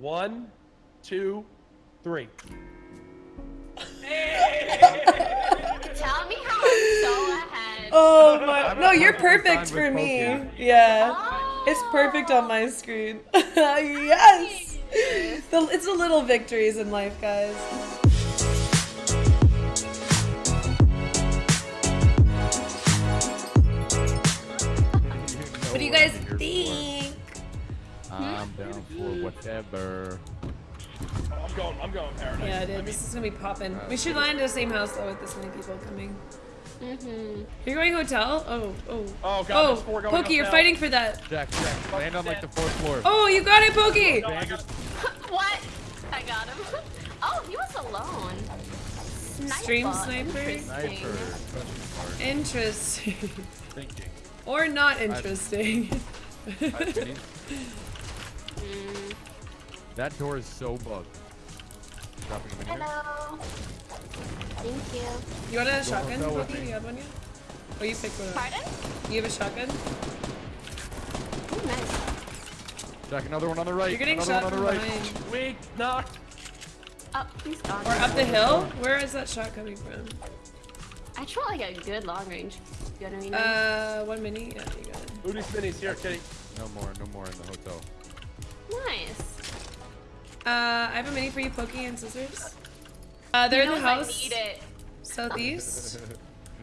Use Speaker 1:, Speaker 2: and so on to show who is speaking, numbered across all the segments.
Speaker 1: One, two, three.
Speaker 2: Tell me how I'm so ahead.
Speaker 3: Oh my! No, you're
Speaker 4: perfect
Speaker 3: perfect for me.
Speaker 4: Pokey.
Speaker 3: Yeah,
Speaker 2: Oh.
Speaker 3: it's perfect on my screen. yes. The, it's the little victories in life, guys. What do you guys think?
Speaker 4: I'm down for whatever.
Speaker 1: Oh, I'm going. I'm going paradise.
Speaker 3: Yeah, dude, this is gonna be popping. We should land in the same house though with this many people coming.
Speaker 2: Mm-hmm.
Speaker 3: You're going hotel? Oh, oh.
Speaker 1: Oh, God,
Speaker 3: Oh,
Speaker 1: there's four going
Speaker 3: Pokey, you're fighting for that.
Speaker 4: Jack, Jack, land on like the fourth floor.
Speaker 3: Oh, you got it, Pokey!
Speaker 1: No, I got-
Speaker 2: What? I got him. Oh, he was alone. Sniper.
Speaker 3: Stream sniper?
Speaker 2: Interesting.
Speaker 4: Sniper.
Speaker 3: Interesting.
Speaker 4: Thinking.
Speaker 3: or not interesting.
Speaker 4: Five minis. That door is so bugged. Dropping them in here.
Speaker 2: Hello. Thank you.
Speaker 3: you want a shotgun,
Speaker 4: hotel with
Speaker 3: Pokey?
Speaker 4: me.
Speaker 3: You have one yet? Oh, you picked one up.
Speaker 2: Pardon?
Speaker 3: You have a shotgun?
Speaker 2: Ooh, nice.
Speaker 4: Jack, another one on the right.
Speaker 3: You're getting
Speaker 4: another
Speaker 3: shot
Speaker 4: one on the right.
Speaker 3: behind.
Speaker 1: Weak knock.
Speaker 2: Oh, he's gone.
Speaker 3: Or up the hill? Where is that shot coming from?
Speaker 2: I tried like a good long range. You know what I mean?
Speaker 3: Uh, one mini? Yeah, you got it.
Speaker 1: Booty minis here, kitty.
Speaker 4: No more, no more in the hotel.
Speaker 2: nice.
Speaker 3: Uh, I have a mini for you, Pokey and scissors. Uh, they're in the house
Speaker 2: I need it.
Speaker 3: southeast.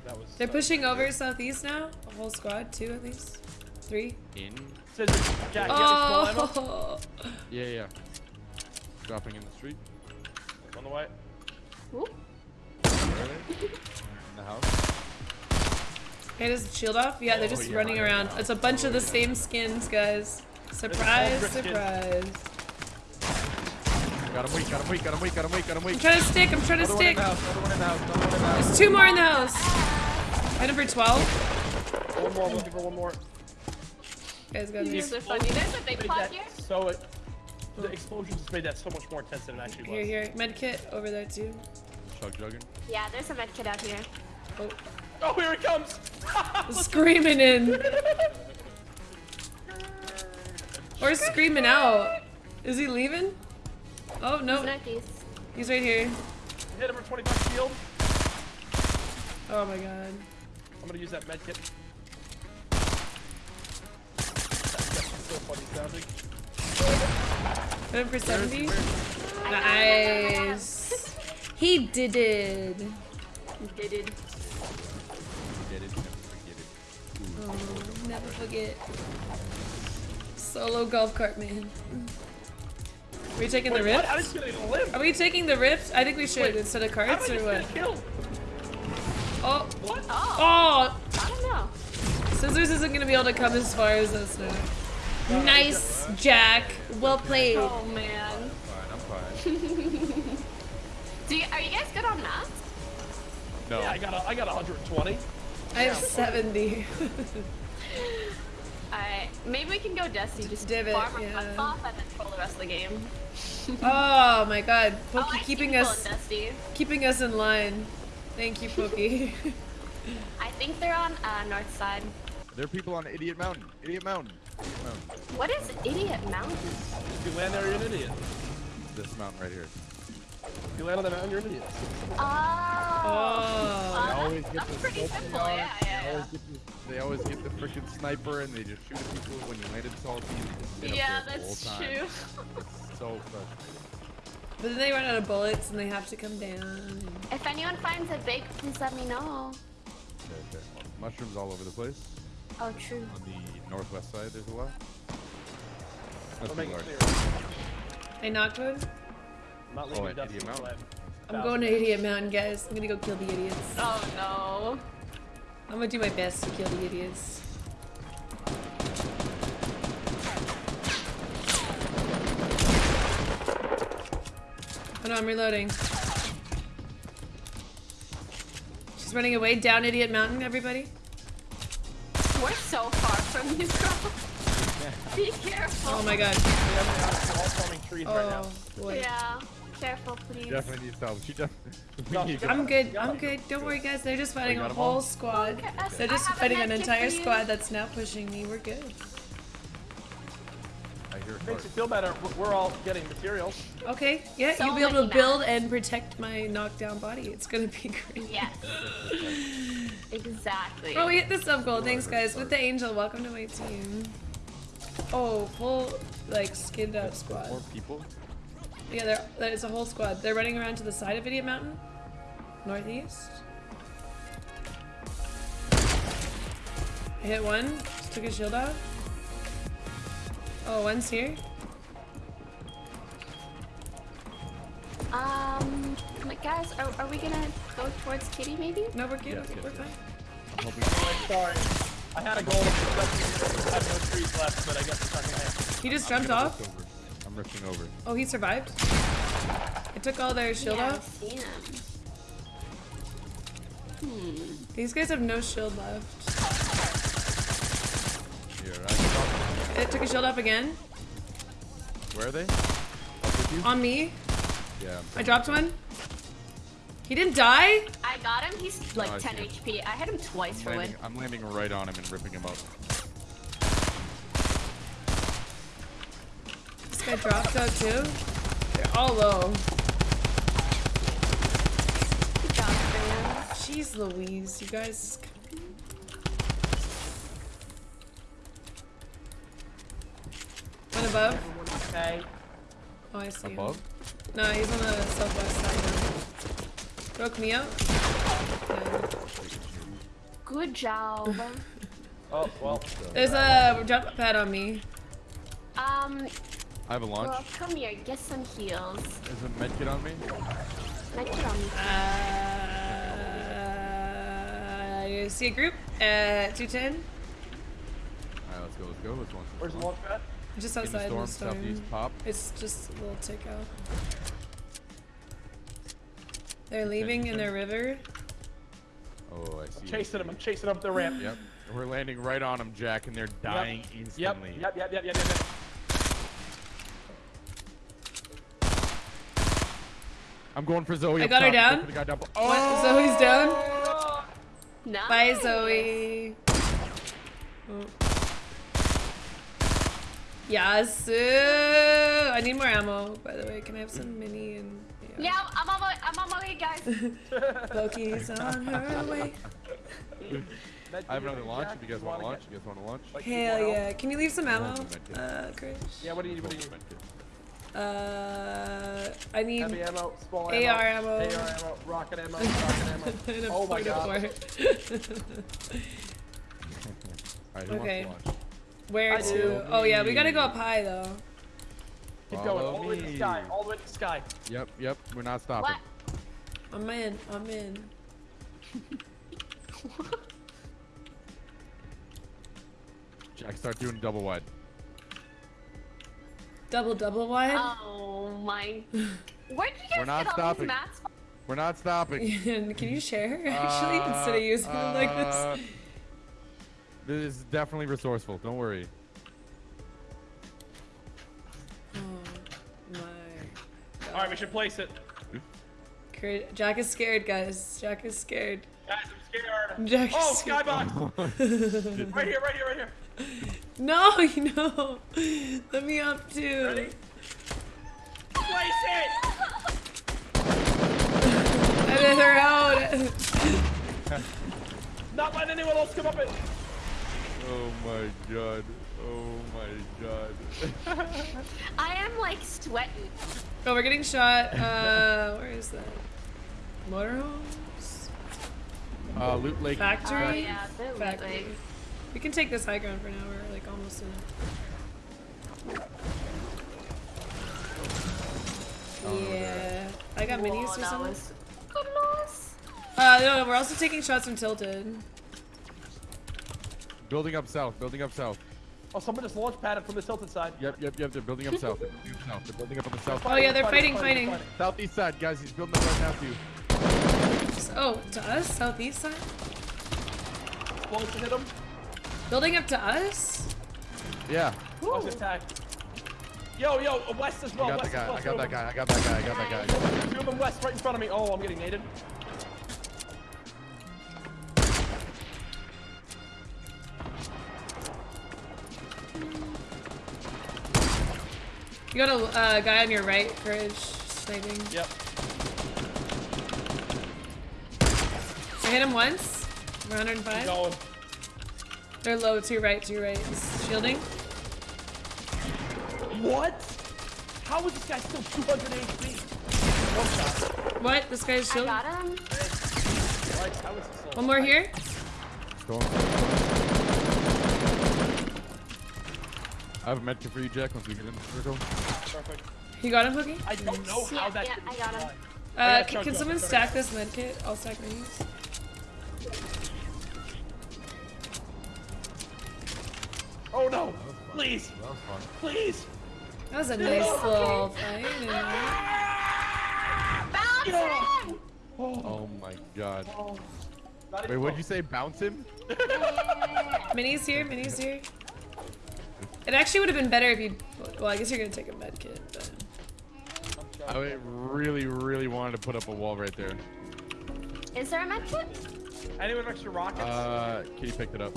Speaker 1: That was.
Speaker 3: They're pushing over southeast now. A whole squad, two at least. Three.
Speaker 4: In?
Speaker 1: Scissors. Jack, you got any small ammo?
Speaker 3: Oh!
Speaker 4: Yeah, yeah. Dropping in the street.
Speaker 1: On the way.
Speaker 2: Ooh.
Speaker 4: Where are they? In the house.
Speaker 3: Hey, does the shield off? Yeah, they're
Speaker 4: Oh,
Speaker 3: just
Speaker 4: yeah.
Speaker 3: running around. It's a bunch of the same skins, guys. Surprise,
Speaker 1: It's all
Speaker 3: surprise.
Speaker 4: Got him weak, got him weak, got him weak, got him weak, got him
Speaker 3: I'm trying to stick, I'm trying to
Speaker 4: Another one in
Speaker 3: stick.
Speaker 4: the house, another one in the house, another one in the house.
Speaker 3: There's two more in the house. Item for 12.
Speaker 1: One more. I'm looking for one more.
Speaker 3: Guys, got
Speaker 2: These
Speaker 3: this.
Speaker 2: are funny. There's a big
Speaker 1: Made
Speaker 2: pot here.
Speaker 1: So it, the explosions just made that so much more intense than it actually was.
Speaker 3: Here, here. Med kit over there, too.
Speaker 4: Chug jugging.
Speaker 2: Yeah, there's a med kit out here.
Speaker 3: Oh,
Speaker 1: Oh, here it comes.
Speaker 3: screaming in. Or screaming out. Is he leaving? Oh, no.
Speaker 2: northeast.
Speaker 3: He's right here.
Speaker 1: Hit him for 25 shield.
Speaker 3: Oh my god.
Speaker 1: I'm gonna use that med kit. That's so funny sounding.
Speaker 3: Hit him for 70. Nice. He did it.
Speaker 2: He did it.
Speaker 4: Get it, never forget it.
Speaker 3: Oh, never forget. Solo golf cart man. Are we taking
Speaker 1: Wait,
Speaker 3: the
Speaker 1: what? How
Speaker 3: rift?
Speaker 1: did you live?
Speaker 3: Are we taking the rift? I think we should
Speaker 1: Wait,
Speaker 3: instead of
Speaker 1: How
Speaker 3: cards or what?
Speaker 1: just get killed?
Speaker 3: Oh,
Speaker 1: What?
Speaker 2: Oh,
Speaker 3: oh!
Speaker 2: I don't know.
Speaker 3: Scissors isn't gonna be able to come as far as us now. Nice, uh, Jack. Well played.
Speaker 2: Oh man.
Speaker 4: Fine, I'm fine.
Speaker 2: Do you, are you guys good on maps?
Speaker 4: No.
Speaker 1: Yeah, I got a, I got 120.
Speaker 3: I have 70.
Speaker 2: Alright, maybe we can go Dusty, just
Speaker 3: Divot,
Speaker 2: farm our
Speaker 3: yeah.
Speaker 2: cuts off and then troll the rest of the game.
Speaker 3: oh my god.
Speaker 2: Oh,
Speaker 3: Pokey
Speaker 2: I see
Speaker 3: keeping us
Speaker 2: in
Speaker 3: keeping us in line. Thank you, Pokey.
Speaker 2: I think they're on uh, north side.
Speaker 4: There are people on Idiot Mountain. Idiot Mountain. Idiot Mountain.
Speaker 2: What is Idiot Mountain?
Speaker 1: If you land there, you're an idiot.
Speaker 4: This mountain right here.
Speaker 1: If you land on the mountain, you're an idiot.
Speaker 2: Oh.
Speaker 3: oh.
Speaker 4: They
Speaker 2: Uh,
Speaker 4: always
Speaker 2: that's,
Speaker 4: get
Speaker 2: that's pretty simple, yeah,
Speaker 4: They
Speaker 2: yeah,
Speaker 4: always get the, they always get the freaking sniper and they just shoot at people when you landed salty. They
Speaker 2: yeah.
Speaker 4: just sit
Speaker 2: Yeah,
Speaker 4: up there the
Speaker 2: that's
Speaker 4: whole time.
Speaker 2: true.
Speaker 4: It's so frustrating.
Speaker 3: But then they run out of bullets and they have to come down.
Speaker 2: If anyone finds a big, please let me know.
Speaker 4: Okay, okay. Mushrooms all over the place.
Speaker 2: Oh, true.
Speaker 4: On the northwest side, there's a lot. That's
Speaker 1: I'll make
Speaker 4: pretty
Speaker 1: it
Speaker 4: large.
Speaker 1: clear.
Speaker 3: Hey, Knockwood.
Speaker 1: I'm not
Speaker 4: Oh,
Speaker 1: leaving
Speaker 4: at
Speaker 1: Dusty
Speaker 4: Idiot Mountain.
Speaker 3: I'm going to Idiot Mountain, guys. I'm gonna go kill the idiots.
Speaker 2: Oh no.
Speaker 3: I'm gonna do my best to kill the idiots. Oh no, I'm reloading. She's running away down Idiot Mountain, everybody.
Speaker 2: We're so far from you, girl. Be careful.
Speaker 3: Oh my god.
Speaker 1: We're all trees right now.
Speaker 3: Oh boy.
Speaker 2: Yeah. Careful, please.
Speaker 4: Definitely needs help. She definitely. Need.
Speaker 3: I'm good. I'm good. Don't worry, guys. They're just fighting
Speaker 4: Oh,
Speaker 3: a
Speaker 4: got 'em all?
Speaker 3: whole squad.
Speaker 2: Okay,
Speaker 3: They're just fighting an entire squad that's now pushing me. We're good.
Speaker 4: I hear here
Speaker 1: Makes
Speaker 4: first.
Speaker 1: you feel better. We're- We're all getting materials.
Speaker 3: Okay, yeah,
Speaker 2: So
Speaker 3: you'll be able to
Speaker 2: many
Speaker 3: build
Speaker 2: maps.
Speaker 3: and protect my knockdown body. It's gonna be great.
Speaker 2: Yes. exactly.
Speaker 3: Oh, we hit the sub goal. Thanks, guys. With the angel, welcome to my team. Oh, full like skinned out
Speaker 4: More
Speaker 3: squad.
Speaker 4: people.
Speaker 3: Yeah, there. There's a whole squad. They're running around to the side of Idiot Mountain, northeast. I hit one. Just took his shield off. Oh, one's here.
Speaker 2: Um, like, guys, are, are we gonna go towards Kitty maybe?
Speaker 3: No, we're good.
Speaker 4: Yes, yes,
Speaker 3: we're
Speaker 4: yes.
Speaker 3: fine.
Speaker 4: I'm hoping.
Speaker 1: Sorry. I had a goal I have no trees left, but I guess it's not gonna happen.
Speaker 3: He just
Speaker 4: I'm
Speaker 3: jumped
Speaker 4: gonna
Speaker 3: off.
Speaker 4: Rush over. I'm rushing over.
Speaker 3: Oh, he survived. I took all their shield
Speaker 2: yeah,
Speaker 3: off.
Speaker 2: I. Hmm.
Speaker 3: These guys have no shield left.
Speaker 4: Here,
Speaker 3: It took a shield off again.
Speaker 4: Where are they? You?
Speaker 3: On me.
Speaker 4: Yeah. I'm
Speaker 3: I dropped one. He didn't die?
Speaker 2: I got him. He's like
Speaker 4: Oh,
Speaker 2: 10. HP. I hit him twice
Speaker 4: I'm
Speaker 2: for win.
Speaker 4: I'm landing right on him and ripping him up.
Speaker 3: This guy dropped out too. They're all low.
Speaker 2: Good job, man.
Speaker 3: Jeez Louise, you guys. One above.
Speaker 1: Okay.
Speaker 3: Oh, I see him.
Speaker 4: Above?
Speaker 3: No, he's on the southwest side now. Broke me out. Yeah.
Speaker 2: Good job.
Speaker 1: Oh, well.
Speaker 3: There's a jump pad on me.
Speaker 2: um,
Speaker 4: I have a launch.
Speaker 2: well, come here. Get some heals.
Speaker 4: There's a medkit on me.
Speaker 2: Make it on me.
Speaker 3: Uh, you see a group at 210?
Speaker 4: Alright, let's go, let's go. Let's launch
Speaker 1: Where's the launch pad?
Speaker 3: Just
Speaker 4: In the
Speaker 3: outside
Speaker 4: storm,
Speaker 3: the storm.
Speaker 4: southeast pop.
Speaker 3: It's just a little tick out. They're leaving in their river.
Speaker 4: Oh, I see.
Speaker 1: Chasing him. I'm chasing up the ramp.
Speaker 4: Yep. We're landing right on them, Jack, and they're dying
Speaker 1: Yep.
Speaker 4: instantly.
Speaker 1: Yep, yep, yep, yep, yep, yep.
Speaker 4: I'm going for Zoe.
Speaker 3: I got her down.
Speaker 4: Go for the guy down.
Speaker 3: What?
Speaker 4: Oh!
Speaker 3: Zoe's down?
Speaker 2: Nice.
Speaker 3: Bye, Zoe. Yes. uh, I need more ammo, by the way. Can I have some mini and.
Speaker 2: Yeah, I'm on my, I'm on my way, guys.
Speaker 3: Loki's on her way.
Speaker 4: I have another launch. If you guys want to launch, you guys want to launch?
Speaker 1: Like,
Speaker 3: Hell yeah. Can you leave some ammo?
Speaker 4: Hold on, medkit.
Speaker 3: Uh, Chris?
Speaker 1: Yeah, what do you need? What do you need?
Speaker 4: Medkit.
Speaker 3: Uh, I need.
Speaker 1: Heavy ammo, small
Speaker 3: AR
Speaker 1: ammo,
Speaker 3: ammo.
Speaker 1: AR ammo, rocket ammo, rocket ammo. Oh my god.
Speaker 3: of.
Speaker 4: Alright, who
Speaker 3: Okay.
Speaker 4: wants?
Speaker 3: Where
Speaker 1: I
Speaker 3: to? Oh yeah, we gotta go up high though.
Speaker 1: Keep going, all the way to the sky, all the way to the sky.
Speaker 4: Yep, yep. We're not stopping.
Speaker 2: What?
Speaker 3: I'm in. I'm in.
Speaker 4: Jack, start doing double wide.
Speaker 3: Uh, Double double wide.
Speaker 2: Oh my. Where did you guys
Speaker 4: We're not
Speaker 2: get all
Speaker 4: stopping.
Speaker 2: these mats? from?
Speaker 4: We're not stopping.
Speaker 3: Can you share actually instead of using them like
Speaker 4: uh,
Speaker 3: this?
Speaker 4: This is definitely resourceful. Don't worry.
Speaker 3: Oh my.
Speaker 1: All right, we should place it.
Speaker 3: Jack is scared, guys. Jack is scared.
Speaker 1: Guys, I'm scared.
Speaker 3: Jack is
Speaker 1: Oh,
Speaker 3: scared.
Speaker 1: skybox! right here, right here, right here.
Speaker 3: No, you know. Let me up too.
Speaker 1: Ready? Place it!
Speaker 3: I'm in her out.
Speaker 1: Not letting anyone else come up it.
Speaker 4: Oh my god. Oh my god.
Speaker 2: I am like sweating.
Speaker 3: Oh, we're getting shot. Uh, where is that? Motorhomes?
Speaker 4: uh, Loot Lake.
Speaker 2: Oh
Speaker 3: Factory?
Speaker 2: yeah, they're
Speaker 3: Factory.
Speaker 2: like.
Speaker 3: We can take this high ground for now. We're like almost in it. Yeah. I got minis or something.
Speaker 2: was.
Speaker 3: Uh, no, we're also taking shots from Tilted.
Speaker 4: Building up south. Building up south.
Speaker 1: Oh, someone just launch padded from the tilted side.
Speaker 4: Yep, yep, yep. They're building up south. They're building up south. They're building up on the south.
Speaker 3: Oh, yeah, they're fighting, fighting.
Speaker 4: Southeast side, guys. He's building up right now to you.
Speaker 3: Oh, to us? Southeast side?
Speaker 1: Explosion hit him.
Speaker 3: Building up to us?
Speaker 4: Yeah.
Speaker 1: I was attacked. Yo, yo, uh, west as well.
Speaker 4: I got the
Speaker 1: west,
Speaker 4: guy. I got that guy. I got that guy. I got that guy.
Speaker 1: them. Two of them west, right in front of me. Oh, I'm getting naded.
Speaker 3: You got a uh, guy on your right, courage, sniping.
Speaker 1: Yep.
Speaker 3: I hit him once.
Speaker 1: Keep
Speaker 3: 105.
Speaker 1: Going.
Speaker 3: They're low to your right, to your right. Shielding.
Speaker 1: What? How is this guy still 200 HP? One shot.
Speaker 3: What? This guy's
Speaker 2: I
Speaker 3: shielding?
Speaker 2: got him.
Speaker 1: Like, how is he still
Speaker 3: One more here.
Speaker 4: Storm. I have a medkit for you, Jack, once we get in the circle.
Speaker 1: Perfect.
Speaker 3: You got him, Pookie?
Speaker 1: I don't know how
Speaker 2: Yeah,
Speaker 1: that
Speaker 2: yeah,
Speaker 1: didn't
Speaker 2: I got him.
Speaker 3: Uh, can, can someone stack this medkit? I'll stack minis.
Speaker 1: Oh no! Please!
Speaker 4: That was fun.
Speaker 1: Please!
Speaker 3: That was a nice little fight. you know.
Speaker 2: Bounce him!
Speaker 4: Oh my god.
Speaker 1: Not
Speaker 4: Wait, what'd you say? Bounce him?
Speaker 3: Minis here, minis here. It actually would have been better if you. Well, I guess you're gonna take a medkit, but.
Speaker 4: I really, really wanted to put up a wall right there.
Speaker 2: Is there a medkit?
Speaker 1: Anyone have extra rockets?
Speaker 4: Uh, Kitty picked it up.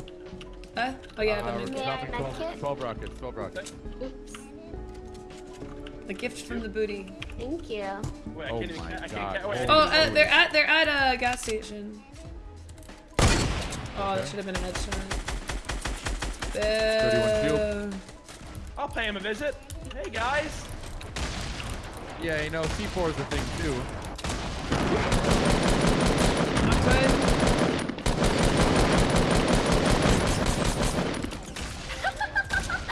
Speaker 3: Huh? Oh yeah,
Speaker 4: Uh,
Speaker 3: the
Speaker 4: we're.
Speaker 2: Yeah,
Speaker 4: dropping 12, 12 rockets, 12 rockets.
Speaker 2: Oops.
Speaker 3: The gift from the booty.
Speaker 2: Thank you.
Speaker 1: wait, I
Speaker 4: oh
Speaker 1: can't even.
Speaker 4: my
Speaker 1: I can't.
Speaker 4: God.
Speaker 1: Wait,
Speaker 3: Oh, uh, they're at they're at a gas station. Oh, that should have been a headshot.
Speaker 4: 31 shield.
Speaker 3: Boo.
Speaker 1: I'll pay him a visit. Hey guys.
Speaker 4: Yeah, you know, C4 is a thing too.
Speaker 3: Not good.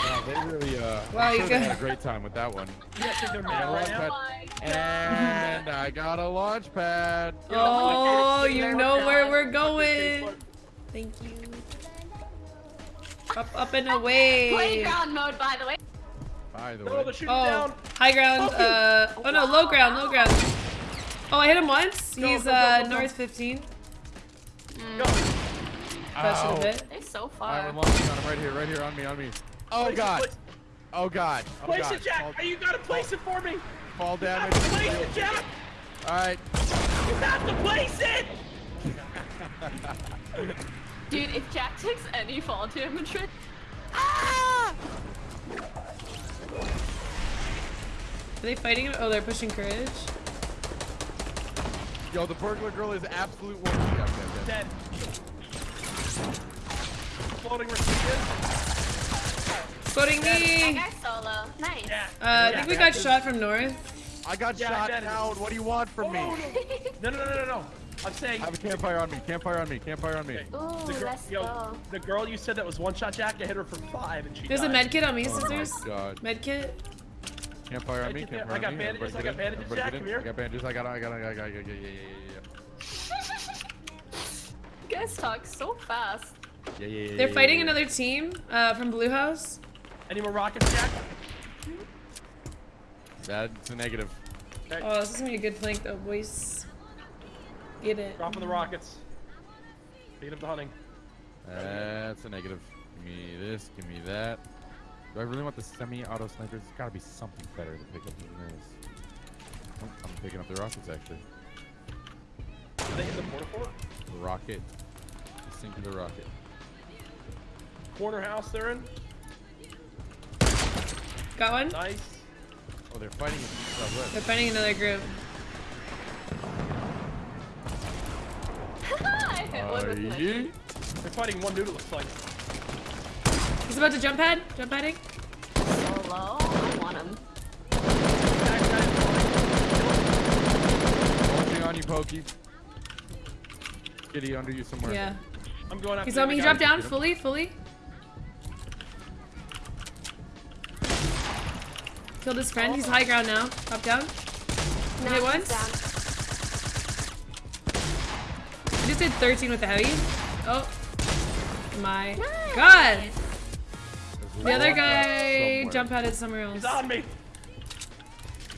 Speaker 4: Yeah, they really, uh,
Speaker 3: Wow, you
Speaker 4: sure had a great time with that one.
Speaker 1: You guys think they're
Speaker 4: Yeah,
Speaker 1: mad right
Speaker 4: launch
Speaker 1: now?
Speaker 4: pad. And I got a launch pad.
Speaker 3: Oh, you know where we're going. Thank you. Up, up and away.
Speaker 2: Playground mode, by the way.
Speaker 4: By the way.
Speaker 3: Oh,
Speaker 1: down.
Speaker 3: high ground. Uh, oh no, low ground, low ground. Oh, I hit him once.
Speaker 1: Go,
Speaker 3: He's
Speaker 1: go, go,
Speaker 3: uh
Speaker 1: go, go.
Speaker 3: north 15.
Speaker 1: Go.
Speaker 3: That should have hit.
Speaker 2: They're so
Speaker 4: Alright,
Speaker 2: far.
Speaker 4: I'm launching on him right here, right here, on me, on me. Oh
Speaker 1: Place it,
Speaker 4: god.
Speaker 1: Place-
Speaker 4: Oh god. Oh
Speaker 1: Place
Speaker 4: god.
Speaker 1: it, Jack.
Speaker 4: Fall,
Speaker 1: You gotta place it for me.
Speaker 4: fall
Speaker 1: You have
Speaker 4: damage.
Speaker 1: to place it, Jack.
Speaker 4: Alright.
Speaker 1: You have to place it.
Speaker 2: Dude, if Jack takes any fall damage, right- ah!
Speaker 3: Are they fighting him? Oh, they're pushing courage.
Speaker 4: Yo, the burglar girl is absolute one. Yeah, okay, okay.
Speaker 1: Dead. Floating receiver.
Speaker 3: Quoting
Speaker 2: that
Speaker 3: me.
Speaker 2: guy's solo. Nice.
Speaker 1: Yeah.
Speaker 3: Uh, I think we
Speaker 1: yeah.
Speaker 3: got shot from north.
Speaker 4: I got
Speaker 1: Yeah,
Speaker 4: shot
Speaker 1: that is-
Speaker 4: down. What do you want from me?
Speaker 1: No, no, no, no, no. I'm saying.
Speaker 4: I have a campfire on me. Campfire on me. Campfire on me.
Speaker 2: Ooh,
Speaker 1: The girl,
Speaker 2: let's
Speaker 1: yo,
Speaker 2: go.
Speaker 1: the girl you said that was one shot Jack, I hit her for five and she
Speaker 3: There's a
Speaker 1: died.
Speaker 3: med kit on me,
Speaker 4: Oh my
Speaker 3: scissors.
Speaker 4: god.
Speaker 3: Med kit.
Speaker 4: Campfire on me.
Speaker 1: Right there.
Speaker 4: Campfire
Speaker 1: I got
Speaker 4: on me.
Speaker 1: bandages,
Speaker 4: Everybody
Speaker 1: I got
Speaker 4: get in,
Speaker 1: bandages,
Speaker 4: everybody
Speaker 1: Jack,
Speaker 4: get in.
Speaker 1: come here.
Speaker 4: I got bandages. I got. I got. I got. I got. Yeah, yeah, yeah, yeah,
Speaker 2: You guys talk so fast.
Speaker 4: yeah, yeah. Yeah, yeah,
Speaker 3: They're
Speaker 4: yeah,
Speaker 3: fighting
Speaker 4: yeah.
Speaker 3: another team uh, from Blue House.
Speaker 1: Any more rockets, Jack?
Speaker 4: That's a negative.
Speaker 1: Okay.
Speaker 3: Oh, this is gonna be a good flank though, boys. Get it.
Speaker 1: Dropping the rockets. Beat up the hunting.
Speaker 4: That's a negative. Give me this. Give me that. Do I really want the semi-auto snipers? There's gotta be something better to pick up than this. Oh, I'm picking up the rockets actually.
Speaker 1: Are they in the mortar fort?
Speaker 4: The rocket. The rocket.
Speaker 1: Corner house they're in.
Speaker 3: Got one.
Speaker 1: Nice.
Speaker 4: Oh, they're fighting in southwest.
Speaker 3: They're fighting another group.
Speaker 2: I hit one with my
Speaker 4: Aye.
Speaker 1: They're fighting one dude it looks like.
Speaker 3: He's about to jump pad. Jump padding.
Speaker 2: solo. I want him.
Speaker 1: Guys, guys,
Speaker 4: Launching on you, Pokey. Kitty under you somewhere.
Speaker 3: Yeah.
Speaker 1: I'm going after
Speaker 3: He's on me. He dropped down fully, fully. Killed his friend. He's high ground now. Up down.
Speaker 2: No,
Speaker 3: hit once?
Speaker 2: down.
Speaker 3: I just did 13 with the heavy. Oh my
Speaker 2: Nice.
Speaker 3: god. The other guy
Speaker 4: somewhere.
Speaker 3: jump padded somewhere else.
Speaker 1: He's on me.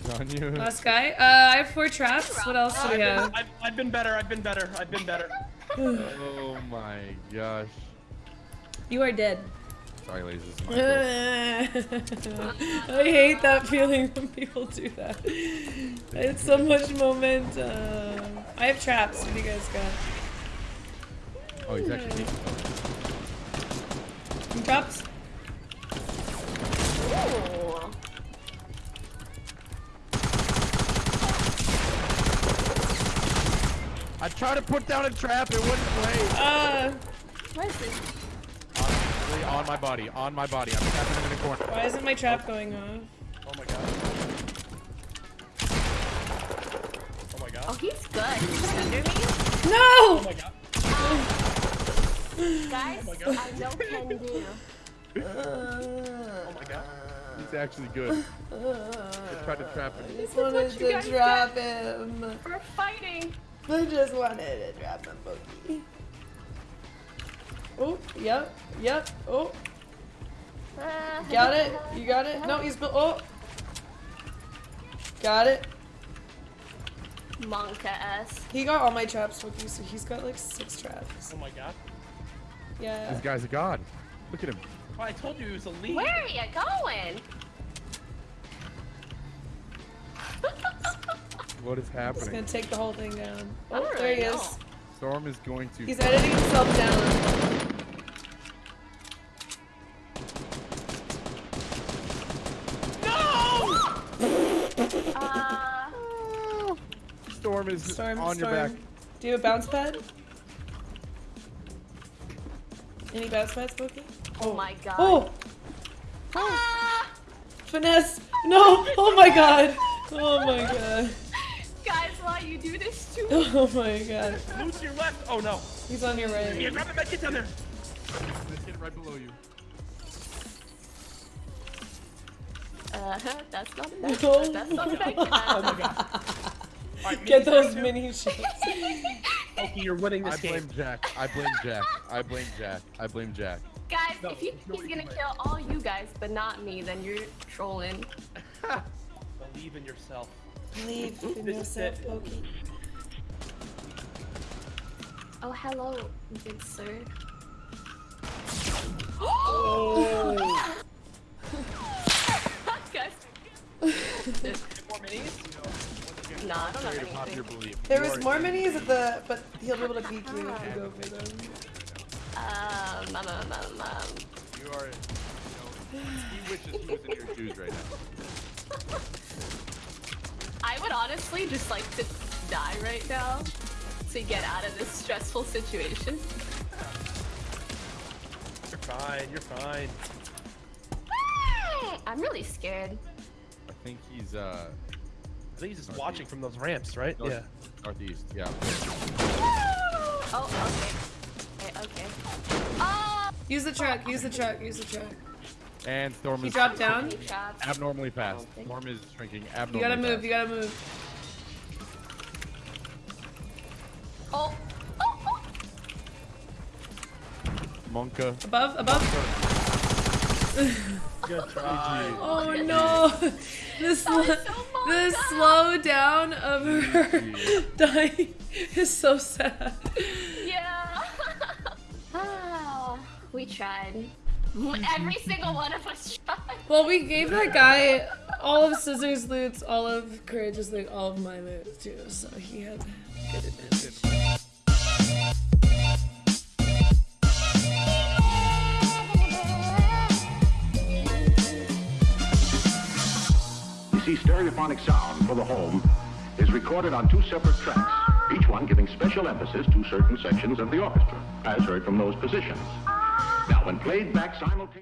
Speaker 4: He's on you.
Speaker 3: Last guy. Uh, I have four traps. What else do
Speaker 1: I've
Speaker 3: we
Speaker 1: been. I've, I've been better. I've been better. I've been better.
Speaker 4: Oh my gosh.
Speaker 3: You are dead.
Speaker 4: Sorry, ladies.
Speaker 3: I hate that feeling when people do that. It's so much momentum. Uh, I have traps. What do you guys got?
Speaker 4: Oh, he's actually taking
Speaker 2: traps.
Speaker 4: I tried to put down a trap, it wouldn't play.
Speaker 3: Uh,
Speaker 2: where is this?
Speaker 4: Honestly, on my body, on my body. I'm trapping him in a corner.
Speaker 3: why isn't my trap going off?
Speaker 1: Oh my god. Oh my god.
Speaker 2: Oh, he's good. He's under me. No!
Speaker 1: Oh
Speaker 3: No!
Speaker 1: my god.
Speaker 2: Guys, oh
Speaker 1: my God.
Speaker 2: I know can do.
Speaker 1: Oh my god.
Speaker 4: He's actually good. I tried to trap him.
Speaker 3: I just
Speaker 2: wanted
Speaker 3: wanted
Speaker 2: what you to guys
Speaker 3: to trap him.
Speaker 2: We're fighting.
Speaker 3: I just wanted to trap him, Boogie. Oh, yep, yep, oh,
Speaker 2: Uh,
Speaker 3: got it, you got it? No, he's, built. oh. Got it.
Speaker 2: Monka s.
Speaker 3: He got all my traps, Boogie, so he's got like six traps.
Speaker 1: Oh my god.
Speaker 3: Yeah.
Speaker 4: This guy's a god. Look at him.
Speaker 1: Oh, I told you he was a lead.
Speaker 2: Where are you going?
Speaker 4: What is happening?
Speaker 3: He's gonna take the whole thing down. Oh,
Speaker 2: don't
Speaker 3: there he is.
Speaker 2: know.
Speaker 4: Storm is going to.
Speaker 3: He's editing himself down.
Speaker 4: Is
Speaker 3: Storm,
Speaker 4: on
Speaker 3: storm.
Speaker 4: your back.
Speaker 3: Do you have a bounce pad? Any bounce pads, Boogie?
Speaker 2: oh my god.
Speaker 3: Oh!
Speaker 2: Ah!
Speaker 3: Finesse! No! Oh my god! Oh my god.
Speaker 2: Guys, why you do this to me?
Speaker 3: Oh my god.
Speaker 1: Move to your left. Oh no.
Speaker 3: He's on your right.
Speaker 1: Yeah,
Speaker 3: right.
Speaker 1: grab it back. Get down there.
Speaker 4: This kid right below you.
Speaker 2: Uh, huh, that's not enough.
Speaker 3: No.
Speaker 2: That's not enough.
Speaker 1: Oh my god. Alright,
Speaker 3: Get those mini ships.
Speaker 1: Oki, you're winning
Speaker 4: I
Speaker 1: this game.
Speaker 4: blame Jack. I blame Jack. I blame Jack. I blame Jack.
Speaker 2: Guys,
Speaker 1: No,
Speaker 2: if you
Speaker 1: no,
Speaker 2: think he's gonna
Speaker 1: can
Speaker 2: kill all you guys, but not me, then you're trolling.
Speaker 1: Believe in yourself.
Speaker 3: Believe in yourself,
Speaker 1: it.
Speaker 2: Oh, hello, good sir. I don't know
Speaker 4: Create a popular
Speaker 2: anything.
Speaker 4: belief.
Speaker 3: There
Speaker 4: You
Speaker 3: was
Speaker 4: are-
Speaker 3: more minis at the, but he'll be able to peek you if you go for them.
Speaker 2: Um, um, um, um, um.
Speaker 4: You are. You know, he wishes he was in your shoes right now.
Speaker 2: I would honestly just like to die right now to get out of this stressful situation.
Speaker 1: You're fine. You're fine.
Speaker 2: I'm really scared.
Speaker 4: I think he's uh
Speaker 1: I think he's just watching from those ramps, right?
Speaker 4: north,
Speaker 1: Yeah.
Speaker 4: northeast. Yeah.
Speaker 2: Oh, okay. Okay, okay. Oh,
Speaker 3: Use the truck, use the truck, use the truck.
Speaker 4: And Storm
Speaker 3: He
Speaker 4: is
Speaker 3: dropped down.
Speaker 4: abnormally fast. Storm is shrinking abnormally You
Speaker 3: gotta move,
Speaker 4: fast.
Speaker 3: you gotta move.
Speaker 2: Oh, oh, oh.
Speaker 4: Monka.
Speaker 3: Above, above.
Speaker 1: Good try.
Speaker 3: Oh no! The, sl-
Speaker 2: so
Speaker 3: the slow down of her dying is so sad.
Speaker 2: Yeah. ah, we tried. Every single one of us tried.
Speaker 3: Well, we gave that guy all of Scissors' loots, all of Courage's loot, all of my loot too, so he had good advantage.
Speaker 5: Stereophonic sound for the home is recorded on two separate tracks, each one giving special emphasis to certain sections of the orchestra, as heard from those positions. Now, when played back simultaneously,